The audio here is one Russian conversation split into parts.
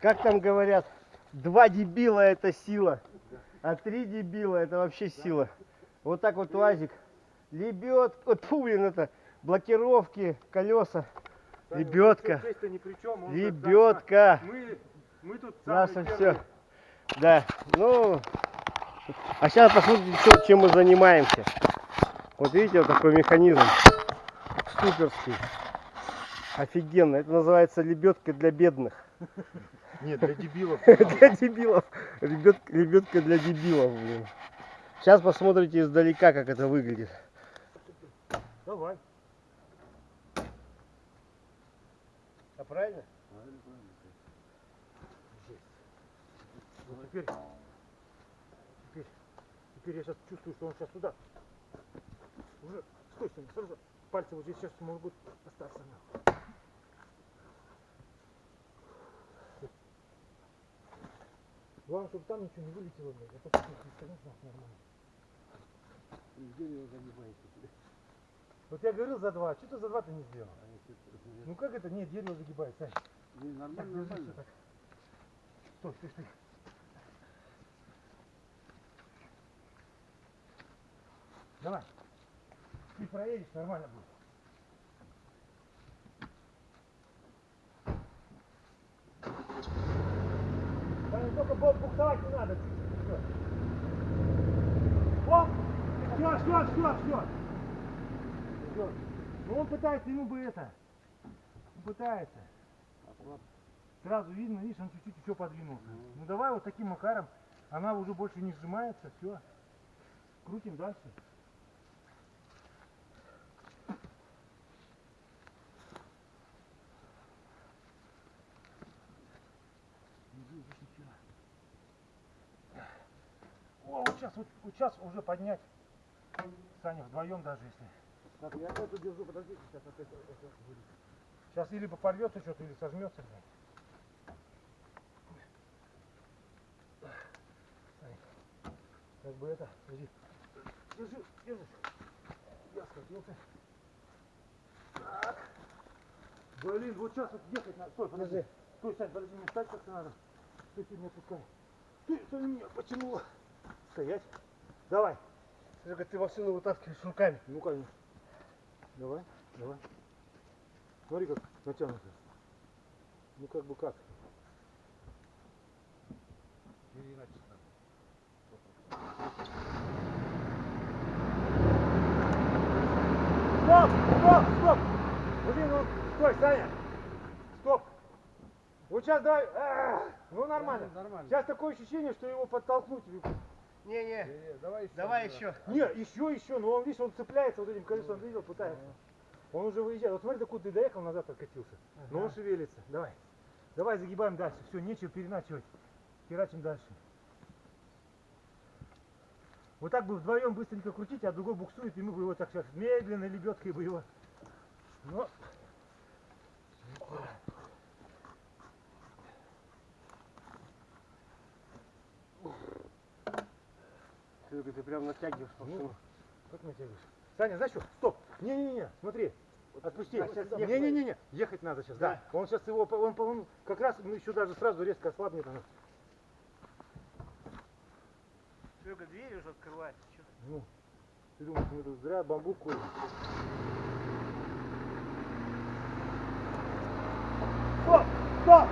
как там говорят, два дебила это сила, а три дебила это вообще сила. Вот так вот УАЗик. Лебед, вот фу, блин, это блокировки, колеса. Лебедка. Лебедка. Мы, мы тут Наше все. Да. Ну. А сейчас посмотрите, чем мы занимаемся. Вот видите, вот такой механизм. Суперский. Офигенно. Это называется лебедка для бедных. Нет, для дебилов. Для дебилов. Лебедка для дебилов, блин. Сейчас посмотрите издалека, как это выглядит. Давай. А правильно? Вот теперь, теперь, теперь я сейчас чувствую, что он сейчас туда. Уже, стой, стой, сразу. Пальцы вот здесь сейчас могут остаться. на. Главное, чтобы там ничего не вылетело, блядь. А то как не стоит нахуй нормально. Вот я говорил за два, что ты за два ты не сделал? Ну как это? Нет, дерево загибает, Сань. Так, Нормально, держи всё так. Стой, стой, стой. Давай. Ты проедешь, нормально будет. Саня, буксовать не надо. чуть-чуть, всё. О! Все, все, все, все. Все. Ну он пытается, ему бы это. Он пытается. Сразу видно, видишь, он чуть-чуть еще подвинулся. Ну давай вот таким макаром. Она уже больше не сжимается, все. Крутим дальше. Не видишь ничего. О, вот сейчас, вот, вот сейчас уже поднять. Саня, вдвоем даже если. Так, я эту держу, подождите, сейчас опять это будет. Сейчас или порвется что-то, или сожмется. Ай, Как бы это, подожди. Держи, держи. Я схватился. Так. Блин, вот сейчас вот ехать надо. Стой, подожди. Стой, Сань, подожди, мне встать как-то надо. Стой, ты меня пускай. Ты, Сань, меня потянула. Стоять. Давай. Серега, ты машину вытаскиваешь руками. Ну, конечно. Давай, давай. Смотри, как натянуто. Ну, как бы как. Или иначе Стоп, стоп, стоп. Блин, ну, стой, Саня. Стоп. Вот сейчас давай. Ну, нормально. Нормально. Сейчас такое ощущение, что его подтолкнуть. Не-не, Не-не, давай еще. давай еще. Нет, еще, еще, но он, видишь, он цепляется вот этим колесом, видел, пытается. Он уже выезжает. Вот смотри, докуда ты доехал, назад откатился. Но он шевелится. Давай. Давай загибаем дальше. Все, нечего переначивать. Херачим дальше. Вот так бы вдвоем быстренько крутить, а другой буксует, и мы бы его так сейчас медленно лебедкой бы его. Но... Серега, ты прям натягиваешь Ну, машину. как натягиваешь? Саня, знаешь что? Стоп! Не-не-не, смотри. Отпусти. А, Не-не-не, ехать надо сейчас, да. Он сейчас его, по- он, по- он как раз, ну еще даже сразу резко ослабнет она. Серега, дверь уже открывается. чё? Ну, ты думаешь, мы тут зря бамбук курим? Стоп! Стоп!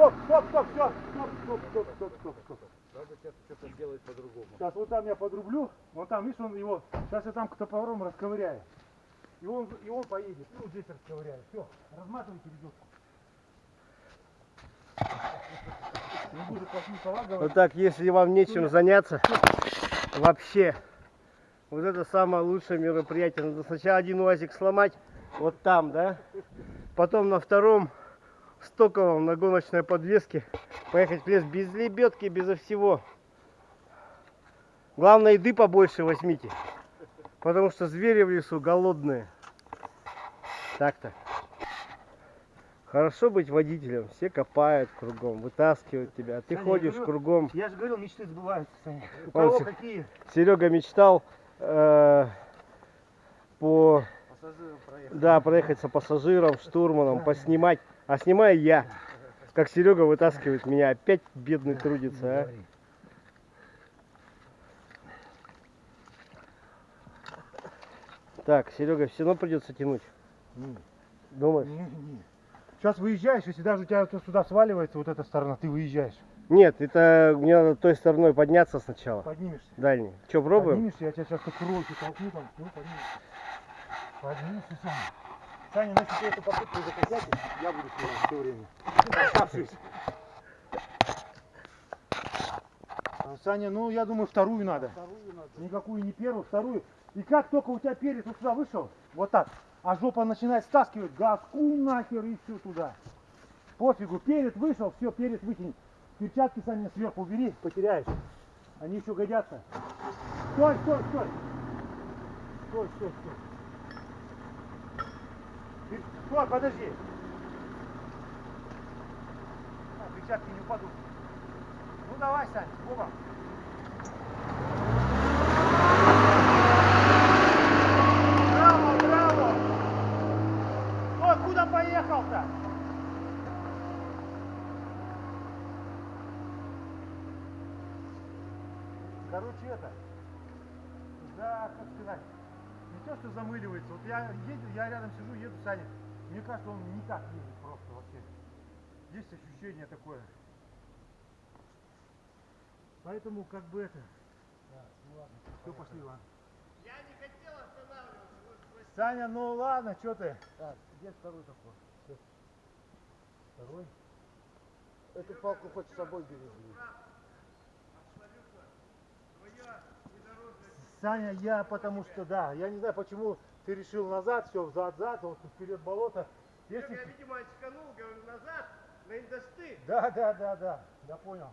стоп, стоп, стоп, все, стоп, стоп, стоп, стоп, стоп, стоп. Надо сейчас что-то делать по-другому. Сейчас вот там я подрублю, вот там, видишь, он его, сейчас я там к топором расковыряю. И он, и он поедет, Ну, вот здесь расковыряю. Все, разматывайте ведетку. Вот так, если вам нечем ну, заняться, вообще, вот это самое лучшее мероприятие. Надо сначала один уазик сломать, вот там, да, потом на втором стоковом на гоночной подвеске поехать в лес без лебедки, безо всего. Главное, еды побольше возьмите, потому что звери в лесу голодные. Так-то. Хорошо быть водителем, все копают кругом, вытаскивают тебя, а ты Саня, ходишь говорю, кругом. Я же говорил, мечты сбываются, Саня. У кого какие? Серега мечтал э, по Пассажиром проехать. да проехать со пассажиром, штурманом, поснимать, а снимаю я. как Серега вытаскивает меня. Опять бедный трудится, а. Так, Серега, все равно придется тянуть. Думаешь? Сейчас выезжаешь, если даже у тебя сюда сваливается вот эта сторона, ты выезжаешь. Нет, это мне надо той стороной подняться сначала. Поднимешься. Дальний. Че, пробуем? Поднимешься, я тебя сейчас так ролики толкну там. Ну, поднимешься. Поднимешься, Саня. Саня, ну если эту попытку закосячишь, я буду снимать все время. Оставшись. А, Саня, ну я думаю вторую надо. Вторую надо. Никакую не первую, вторую. И как только у тебя перец вот сюда вышел, вот так, а жопа начинает стаскивать, газку нахер и все туда. Пофигу, перец вышел, все, перец выкинь. Перчатки сами сверху убери, потеряешь. Они еще годятся. Стой, стой, стой. Стой, стой, стой. Стой, подожди. А, перчатки не упадут. Ну давай, Сань, оба. Браво, браво! Ой, куда поехал-то? Короче, это, да, как сказать, не то, что замыливается. Вот я еду, я рядом сижу, еду, Саня. Мне кажется, он не так едет просто вообще. Есть ощущение такое. Поэтому как бы это. Все, пошли, ладно. Я не хотел останавливаться. Саня, ну ладно, что ты? Так, где второй такой? Второй. Эту палку хоть с собой бери. блин. Саня, я потому что, да, я не знаю, почему ты решил назад, все, взад-зад, вот вперед болото. Если... Я, видимо, очканул, говорю, назад, на индосты. Да, да, да, да, я понял.